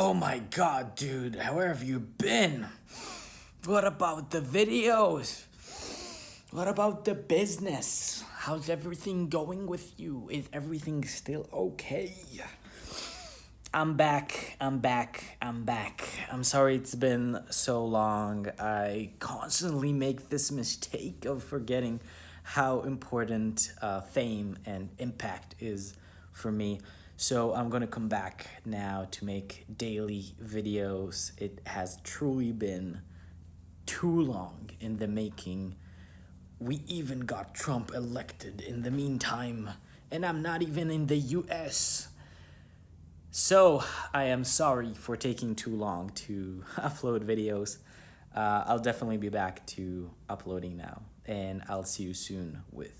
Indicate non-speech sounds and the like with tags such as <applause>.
Oh my god, dude, where have you been? What about the videos? What about the business? How's everything going with you? Is everything still okay? I'm back, I'm back, I'm back. I'm sorry it's been so long. I constantly make this mistake of forgetting how important uh, fame and impact is for me. So I'm gonna come back now to make daily videos. It has truly been too long in the making. We even got Trump elected in the meantime, and I'm not even in the US. So I am sorry for taking too long to <laughs> upload videos. Uh, I'll definitely be back to uploading now, and I'll see you soon with.